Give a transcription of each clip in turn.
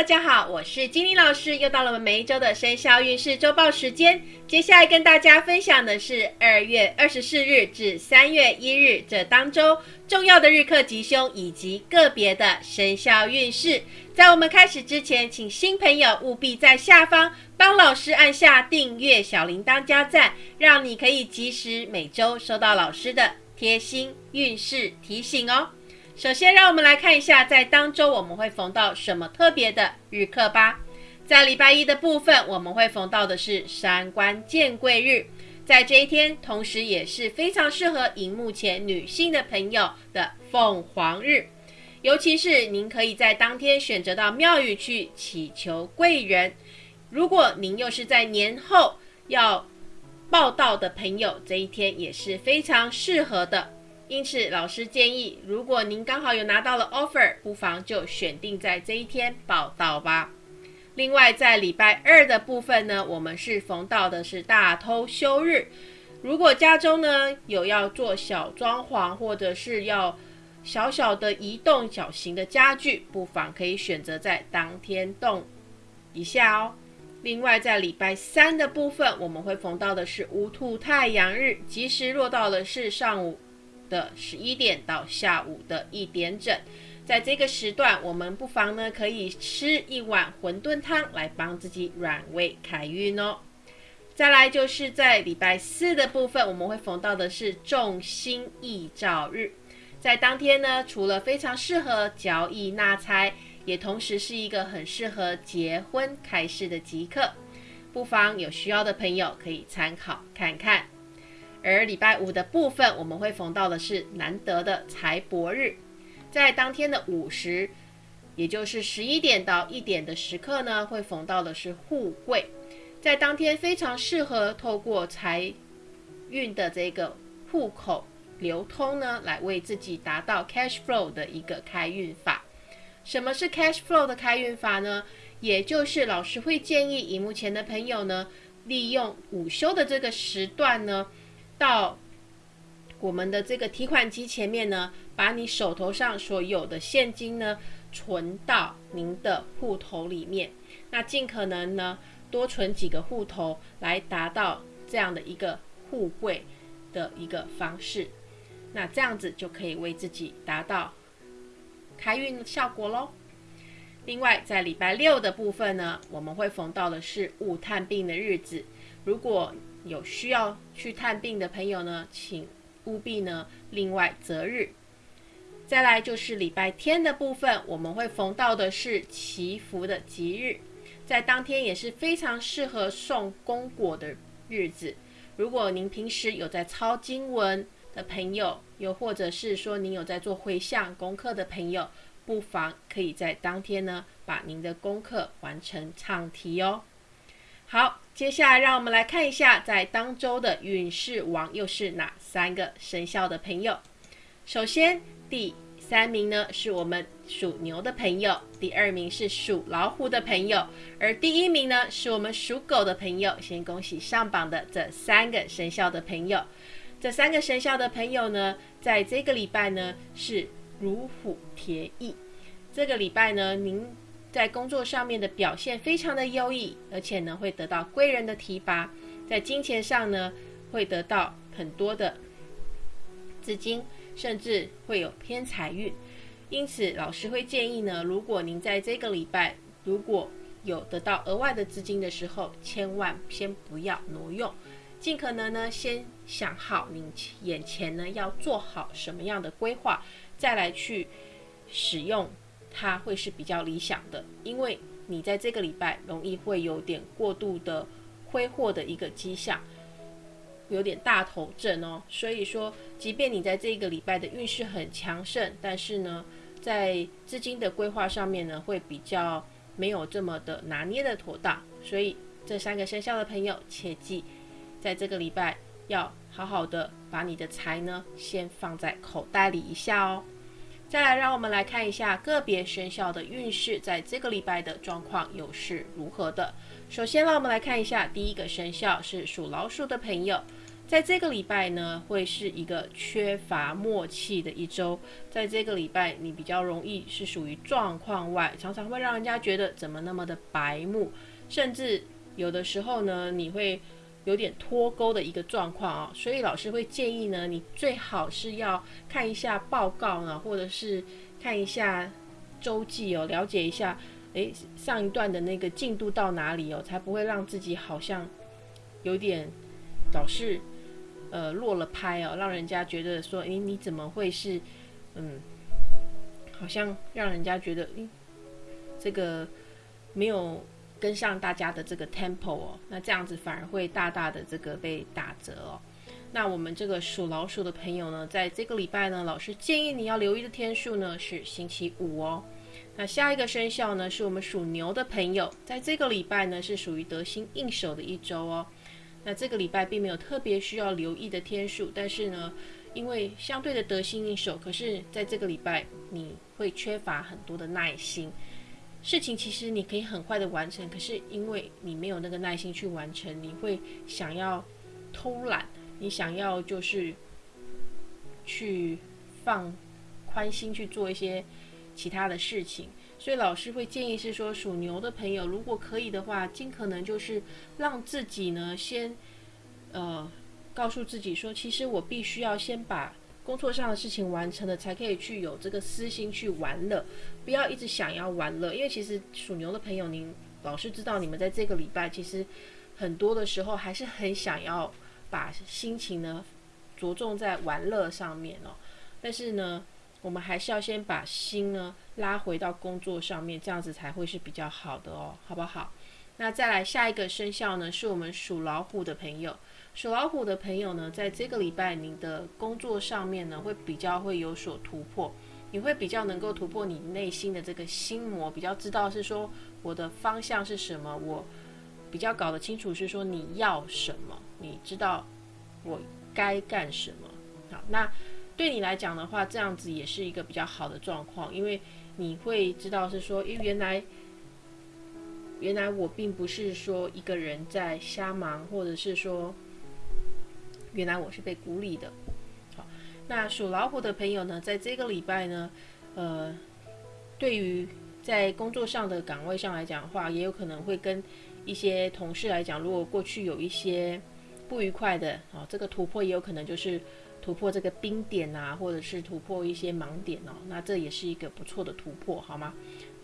大家好，我是金玲老师，又到了我们每一周的生肖运势周报时间。接下来跟大家分享的是二月二十四日至三月一日这当周重要的日课吉凶以及个别的生肖运势。在我们开始之前，请新朋友务必在下方帮老师按下订阅、小铃铛加赞，让你可以及时每周收到老师的贴心运势提醒哦。首先，让我们来看一下，在当周我们会逢到什么特别的日课吧。在礼拜一的部分，我们会逢到的是三官见贵日，在这一天，同时也是非常适合荧幕前女性的朋友的凤凰日，尤其是您可以在当天选择到庙宇去祈求贵人。如果您又是在年后要报道的朋友，这一天也是非常适合的。因此，老师建议，如果您刚好有拿到了 offer，不妨就选定在这一天报道吧。另外，在礼拜二的部分呢，我们是逢到的是大偷休日。如果家中呢有要做小装潢，或者是要小小的移动小型的家具，不妨可以选择在当天动一下哦。另外，在礼拜三的部分，我们会逢到的是无兔太阳日，吉时落到的是上午。的十一点到下午的一点整，在这个时段，我们不妨呢可以吃一碗馄饨汤来帮自己软胃开运哦。再来就是在礼拜四的部分，我们会逢到的是众星易照日，在当天呢，除了非常适合交易纳财，也同时是一个很适合结婚开市的吉刻，不妨有需要的朋友可以参考看看。而礼拜五的部分，我们会逢到的是难得的财帛日，在当天的午时，也就是十一点到一点的时刻呢，会逢到的是互贵，在当天非常适合透过财运的这个户口流通呢，来为自己达到 cash flow 的一个开运法。什么是 cash flow 的开运法呢？也就是老师会建议荧幕前的朋友呢，利用午休的这个时段呢。到我们的这个提款机前面呢，把你手头上所有的现金呢存到您的户头里面。那尽可能呢多存几个户头，来达到这样的一个互惠的一个方式。那这样子就可以为自己达到开运效果喽。另外，在礼拜六的部分呢，我们会逢到的是勿探病的日子。如果有需要去探病的朋友呢，请务必呢另外择日。再来就是礼拜天的部分，我们会逢到的是祈福的吉日，在当天也是非常适合送功果的日子。如果您平时有在抄经文的朋友，又或者是说您有在做回向功课的朋友，不妨可以在当天呢把您的功课完成唱题哦。好，接下来让我们来看一下，在当周的运势王又是哪三个生肖的朋友。首先，第三名呢是我们属牛的朋友，第二名是属老虎的朋友，而第一名呢是我们属狗的朋友。先恭喜上榜的这三个生肖的朋友。这三个生肖的朋友呢，在这个礼拜呢是如虎添翼。这个礼拜呢，您。在工作上面的表现非常的优异，而且呢会得到贵人的提拔，在金钱上呢会得到很多的资金，甚至会有偏财运。因此，老师会建议呢，如果您在这个礼拜如果有得到额外的资金的时候，千万先不要挪用，尽可能呢先想好您眼前呢要做好什么样的规划，再来去使用。它会是比较理想的，因为你在这个礼拜容易会有点过度的挥霍的一个迹象，有点大头症哦。所以说，即便你在这个礼拜的运势很强盛，但是呢，在资金的规划上面呢，会比较没有这么的拿捏的妥当。所以这三个生肖的朋友，切记在这个礼拜要好好的把你的财呢先放在口袋里一下哦。再来，让我们来看一下个别生肖的运势，在这个礼拜的状况又是如何的。首先，让我们来看一下第一个生肖是属老鼠的朋友，在这个礼拜呢，会是一个缺乏默契的一周。在这个礼拜，你比较容易是属于状况外，常常会让人家觉得怎么那么的白目，甚至有的时候呢，你会有点脱钩的一个状况啊。所以老师会建议呢，你最好是要看一下报告呢，或者是看一下周记哦，了解一下，诶，上一段的那个进度到哪里哦，才不会让自己好像有点老是。呃，落了拍哦，让人家觉得说，诶，你怎么会是，嗯，好像让人家觉得，诶，这个没有跟上大家的这个 tempo 哦，那这样子反而会大大的这个被打折哦。那我们这个属老鼠的朋友呢，在这个礼拜呢，老师建议你要留意的天数呢是星期五哦。那下一个生肖呢，是我们属牛的朋友，在这个礼拜呢是属于得心应手的一周哦。那这个礼拜并没有特别需要留意的天数，但是呢，因为相对的得心应手，可是在这个礼拜你会缺乏很多的耐心。事情其实你可以很快的完成，可是因为你没有那个耐心去完成，你会想要偷懒，你想要就是去放宽心去做一些其他的事情。所以老师会建议是说，属牛的朋友，如果可以的话，尽可能就是让自己呢先，呃，告诉自己说，其实我必须要先把工作上的事情完成了，才可以去有这个私心去玩乐，不要一直想要玩乐，因为其实属牛的朋友，您老师知道你们在这个礼拜其实很多的时候还是很想要把心情呢着重在玩乐上面哦，但是呢。我们还是要先把心呢拉回到工作上面，这样子才会是比较好的哦，好不好？那再来下一个生肖呢，是我们属老虎的朋友。属老虎的朋友呢，在这个礼拜，你的工作上面呢，会比较会有所突破，你会比较能够突破你内心的这个心魔，比较知道是说我的方向是什么，我比较搞得清楚是说你要什么，你知道我该干什么。好，那。对你来讲的话，这样子也是一个比较好的状况，因为你会知道是说，因为原来原来我并不是说一个人在瞎忙，或者是说原来我是被孤立的。好，那属老虎的朋友呢，在这个礼拜呢，呃，对于在工作上的岗位上来讲的话，也有可能会跟一些同事来讲，如果过去有一些不愉快的，啊，这个突破也有可能就是。突破这个冰点啊，或者是突破一些盲点哦，那这也是一个不错的突破，好吗？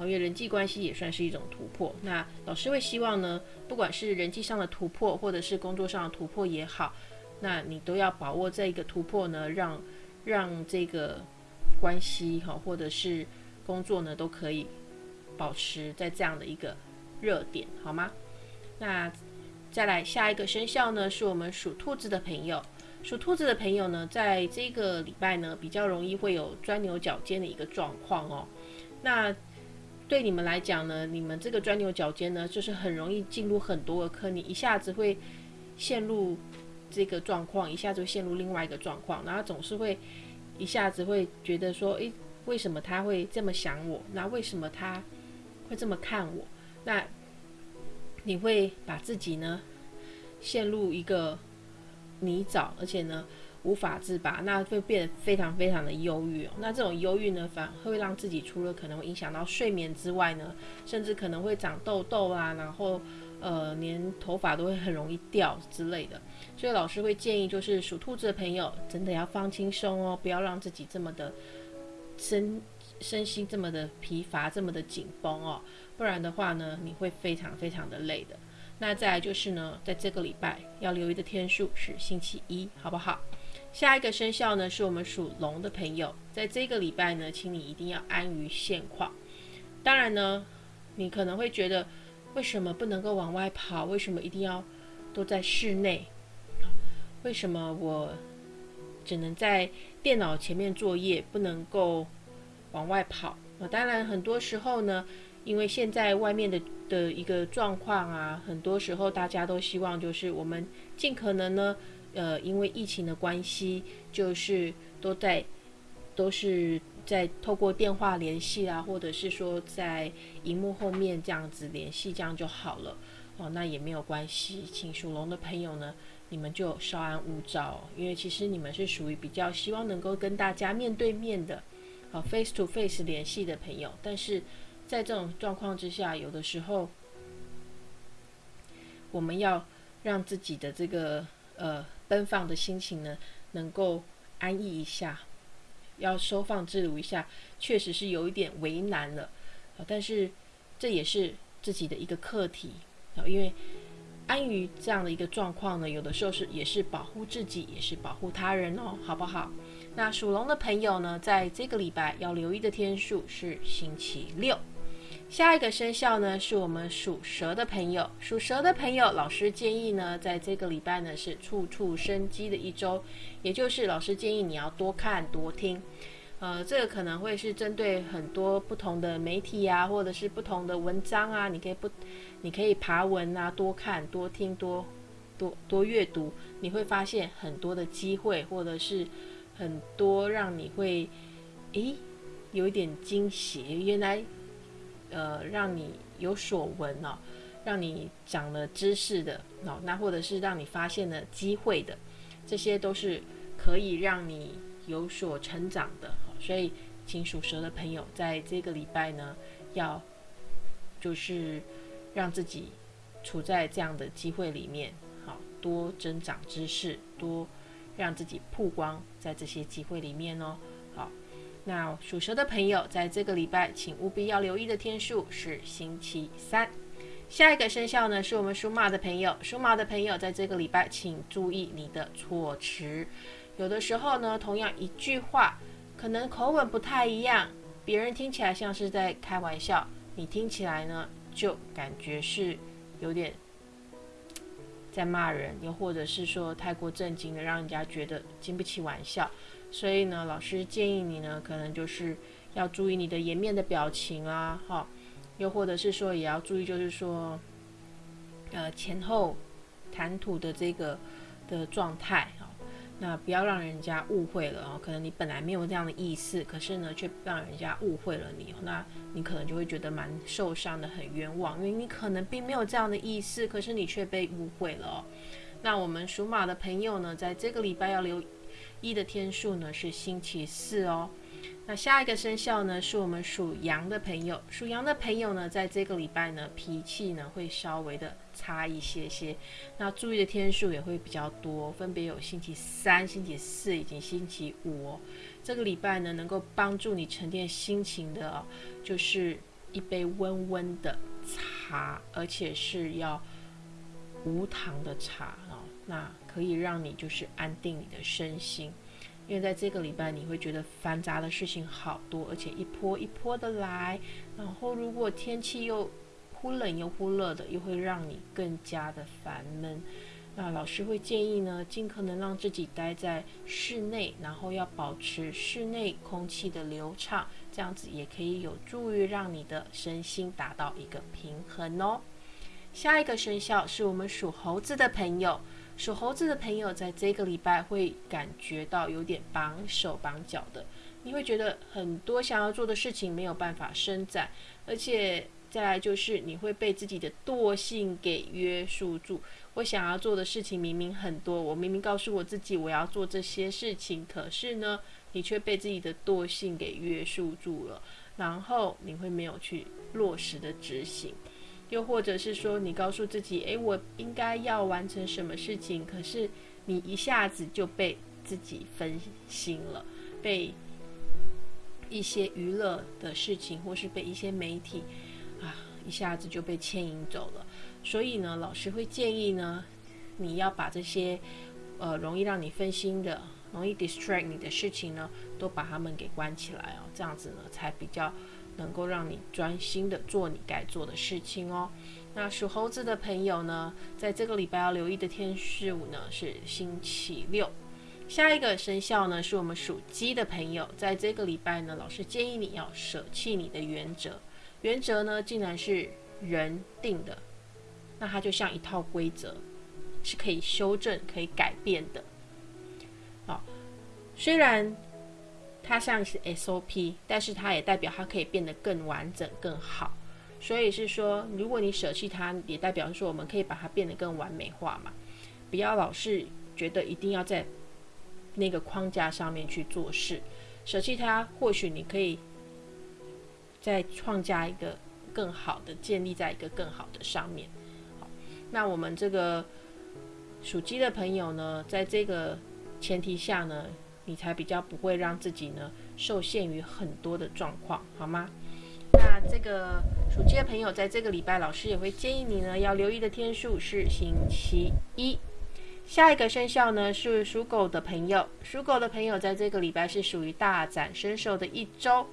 因为人际关系也算是一种突破。那老师会希望呢，不管是人际上的突破，或者是工作上的突破也好，那你都要把握这一个突破呢，让让这个关系哈，或者是工作呢，都可以保持在这样的一个热点，好吗？那再来下一个生肖呢，是我们属兔子的朋友。属兔子的朋友呢，在这个礼拜呢，比较容易会有钻牛角尖的一个状况哦。那对你们来讲呢，你们这个钻牛角尖呢，就是很容易进入很多的坑，你一下子会陷入这个状况，一下子陷入另外一个状况，然后总是会一下子会觉得说，诶，为什么他会这么想我？那为什么他会这么看我？那你会把自己呢陷入一个。泥沼，而且呢无法自拔，那会变得非常非常的忧郁哦。那这种忧郁呢，反而会让自己除了可能会影响到睡眠之外呢，甚至可能会长痘痘啊，然后呃连头发都会很容易掉之类的。所以老师会建议，就是属兔子的朋友真的要放轻松哦，不要让自己这么的身身心这么的疲乏，这么的紧绷哦，不然的话呢，你会非常非常的累的。那再来就是呢，在这个礼拜要留意的天数是星期一，好不好？下一个生肖呢，是我们属龙的朋友，在这个礼拜呢，请你一定要安于现况。当然呢，你可能会觉得，为什么不能够往外跑？为什么一定要都在室内？为什么我只能在电脑前面作业，不能够往外跑？那当然，很多时候呢。因为现在外面的的一个状况啊，很多时候大家都希望就是我们尽可能呢，呃，因为疫情的关系，就是都在都是在透过电话联系啊，或者是说在荧幕后面这样子联系，这样就好了哦。那也没有关系，请属龙的朋友呢，你们就稍安勿躁，因为其实你们是属于比较希望能够跟大家面对面的，好 face to face 联系的朋友。但是在这种状况之下，有的时候我们要让自己的这个呃奔放的心情呢，能够安逸一下，要收放自如一下，确实是有一点为难了。但是这也是自己的一个课题啊，因为。安于这样的一个状况呢，有的时候是也是保护自己，也是保护他人哦，好不好？那属龙的朋友呢，在这个礼拜要留意的天数是星期六。下一个生肖呢，是我们属蛇的朋友。属蛇的朋友，老师建议呢，在这个礼拜呢是处处生机的一周，也就是老师建议你要多看多听。呃，这个可能会是针对很多不同的媒体啊，或者是不同的文章啊，你可以不。你可以爬文啊，多看、多听、多多多阅读，你会发现很多的机会，或者是很多让你会诶有一点惊喜。原来呃让你有所闻哦，让你长了知识的哦，那或者是让你发现了机会的，这些都是可以让你有所成长的。所以，请属蛇的朋友在这个礼拜呢，要就是。让自己处在这样的机会里面，好多增长知识，多让自己曝光在这些机会里面哦。那属蛇的朋友在这个礼拜，请务必要留意的天数是星期三。下一个生肖呢，是我们属马的朋友。属马的朋友在这个礼拜，请注意你的措辞。有的时候呢，同样一句话，可能口吻不太一样，别人听起来像是在开玩笑，你听起来呢？就感觉是有点在骂人，又或者是说太过震惊的，让人家觉得经不起玩笑。所以呢，老师建议你呢，可能就是要注意你的颜面的表情啊，哈，又或者是说也要注意，就是说，呃，前后谈吐的这个的状态啊。那不要让人家误会了哦，可能你本来没有这样的意思，可是呢，却让人家误会了你，那你可能就会觉得蛮受伤的，很冤枉，因为你可能并没有这样的意思，可是你却被误会了哦。那我们属马的朋友呢，在这个礼拜要留一的天数呢是星期四哦。那下一个生肖呢，是我们属羊的朋友。属羊的朋友呢，在这个礼拜呢，脾气呢会稍微的差一些些。那注意的天数也会比较多，分别有星期三、星期四以及星期五。这个礼拜呢，能够帮助你沉淀心情的，就是一杯温温的茶，而且是要无糖的茶哦。那可以让你就是安定你的身心。因为在这个礼拜，你会觉得繁杂的事情好多，而且一波一波的来。然后，如果天气又忽冷又忽热的，又会让你更加的烦闷。那老师会建议呢，尽可能让自己待在室内，然后要保持室内空气的流畅，这样子也可以有助于让你的身心达到一个平衡哦。下一个生肖是我们属猴子的朋友。属猴子的朋友，在这个礼拜会感觉到有点绑手绑脚的，你会觉得很多想要做的事情没有办法伸展，而且再来就是你会被自己的惰性给约束住。我想要做的事情明明很多，我明明告诉我自己我要做这些事情，可是呢，你却被自己的惰性给约束住了，然后你会没有去落实的执行。又或者是说，你告诉自己，诶，我应该要完成什么事情，可是你一下子就被自己分心了，被一些娱乐的事情，或是被一些媒体啊，一下子就被牵引走了。所以呢，老师会建议呢，你要把这些呃容易让你分心的、容易 distract 你的事情呢，都把它们给关起来哦，这样子呢，才比较。能够让你专心的做你该做的事情哦。那属猴子的朋友呢，在这个礼拜要留意的天数呢是星期六。下一个生肖呢是我们属鸡的朋友，在这个礼拜呢，老师建议你要舍弃你的原则。原则呢，竟然是人定的，那它就像一套规则，是可以修正、可以改变的。好，虽然。它像是 SOP，但是它也代表它可以变得更完整、更好。所以是说，如果你舍弃它，也代表说我们可以把它变得更完美化嘛。不要老是觉得一定要在那个框架上面去做事，舍弃它，或许你可以再创加一个更好的，建立在一个更好的上面。好，那我们这个属鸡的朋友呢，在这个前提下呢，你才比较不会让自己呢受限于很多的状况，好吗？那这个属鸡的朋友，在这个礼拜，老师也会建议你呢，要留意的天数是星期一。下一个生肖呢是属狗的朋友，属狗的朋友在这个礼拜是属于大展身手的一周，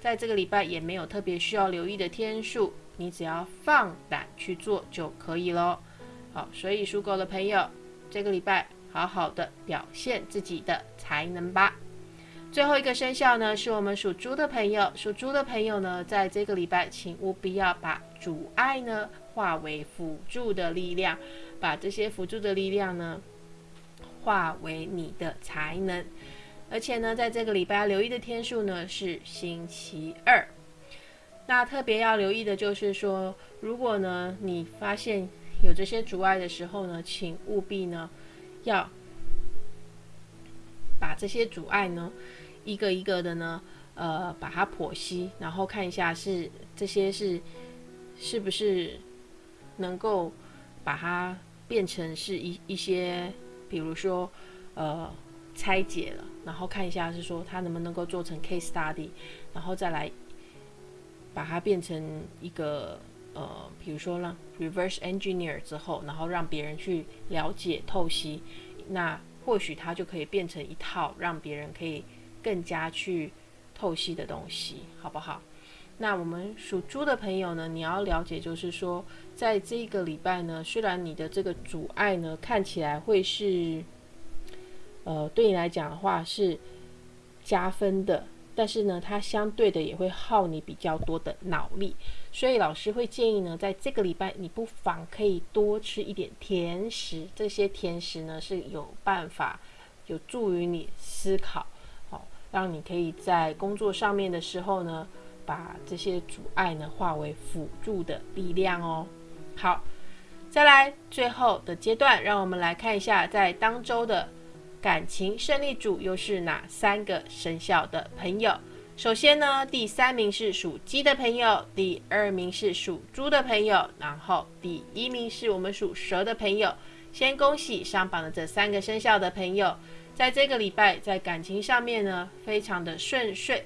在这个礼拜也没有特别需要留意的天数，你只要放胆去做就可以喽。好，所以属狗的朋友，这个礼拜好好的表现自己的才能吧。最后一个生肖呢，是我们属猪的朋友。属猪的朋友呢，在这个礼拜，请务必要把阻碍呢化为辅助的力量，把这些辅助的力量呢化为你的才能。而且呢，在这个礼拜留意的天数呢是星期二。那特别要留意的就是说，如果呢你发现有这些阻碍的时候呢，请务必呢要把这些阻碍呢。一个一个的呢，呃，把它剖析，然后看一下是这些是是不是能够把它变成是一一些，比如说呃拆解了，然后看一下是说它能不能够做成 case study，然后再来把它变成一个呃，比如说让 reverse engineer 之后，然后让别人去了解透析，那或许它就可以变成一套让别人可以。更加去透析的东西，好不好？那我们属猪的朋友呢？你要了解，就是说，在这个礼拜呢，虽然你的这个阻碍呢看起来会是，呃，对你来讲的话是加分的，但是呢，它相对的也会耗你比较多的脑力。所以老师会建议呢，在这个礼拜，你不妨可以多吃一点甜食。这些甜食呢是有办法有助于你思考。哦让你可以在工作上面的时候呢，把这些阻碍呢化为辅助的力量哦。好，再来最后的阶段，让我们来看一下在当周的感情胜利组又是哪三个生肖的朋友。首先呢，第三名是属鸡的朋友，第二名是属猪的朋友，然后第一名是我们属蛇的朋友。先恭喜上榜的这三个生肖的朋友。在这个礼拜，在感情上面呢，非常的顺遂，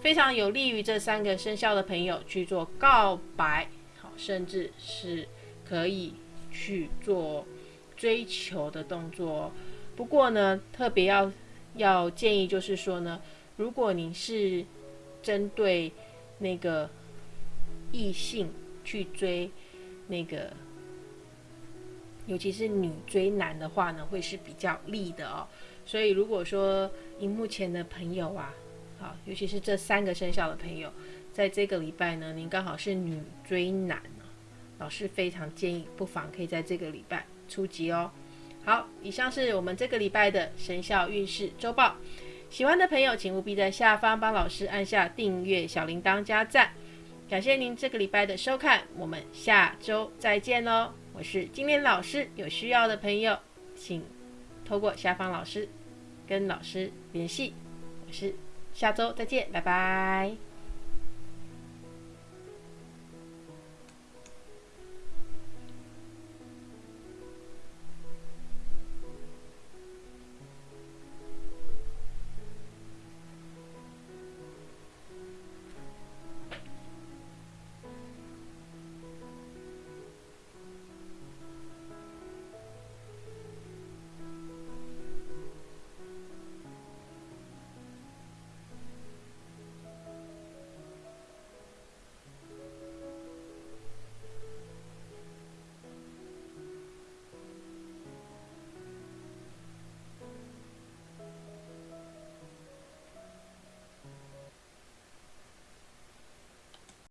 非常有利于这三个生肖的朋友去做告白，好，甚至是可以去做追求的动作。不过呢，特别要要建议就是说呢，如果你是针对那个异性去追那个，尤其是女追男的话呢，会是比较利的哦。所以，如果说荧幕前的朋友啊，好，尤其是这三个生肖的朋友，在这个礼拜呢，您刚好是女追男老师非常建议，不妨可以在这个礼拜出击哦。好，以上是我们这个礼拜的生肖运势周报。喜欢的朋友，请务必在下方帮老师按下订阅、小铃铛加赞。感谢您这个礼拜的收看，我们下周再见喽！我是金莲老师，有需要的朋友，请透过下方老师。跟老师联系，我是下周再见，拜拜。